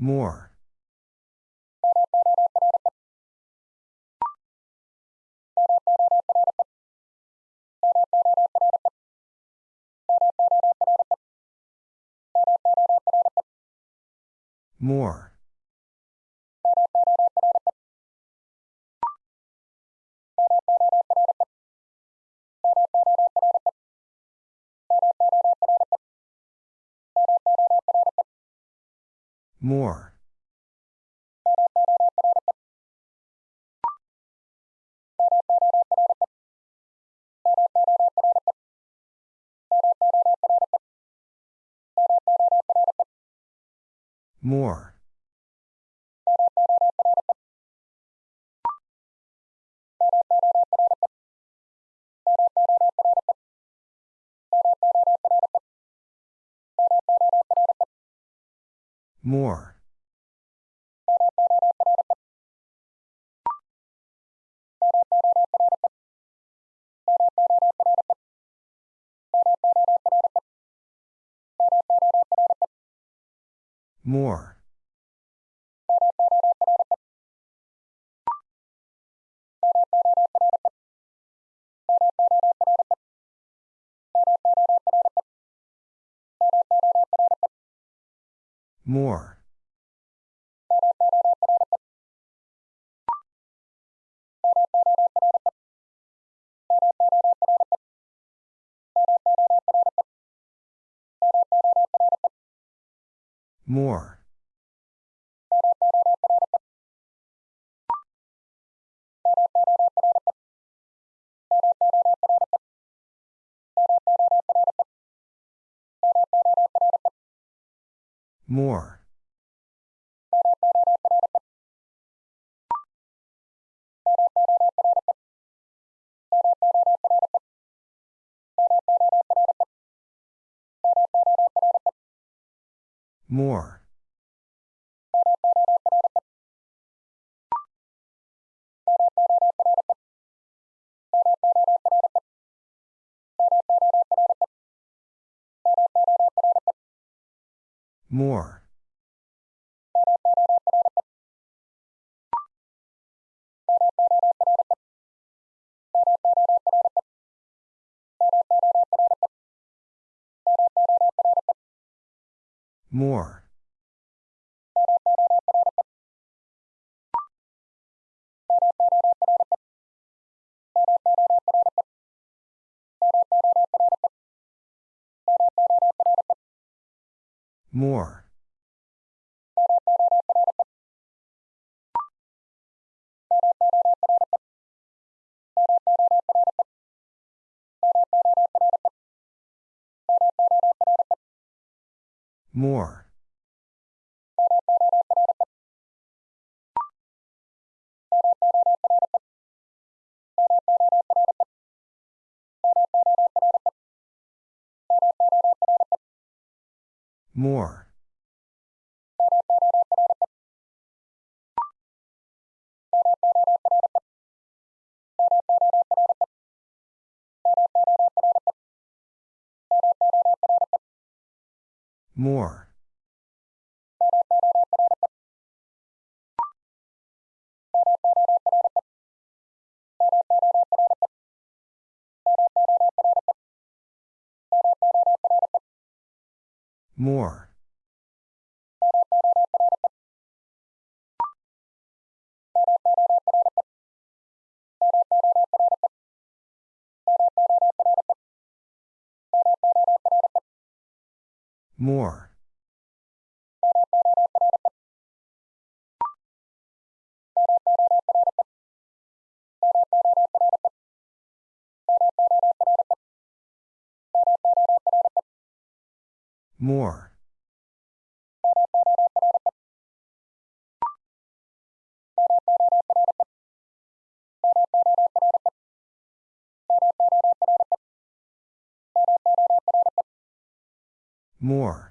More. More. More. More. More. More. More. More. More. More. More. More. More. More. More. More. More. More. More. More.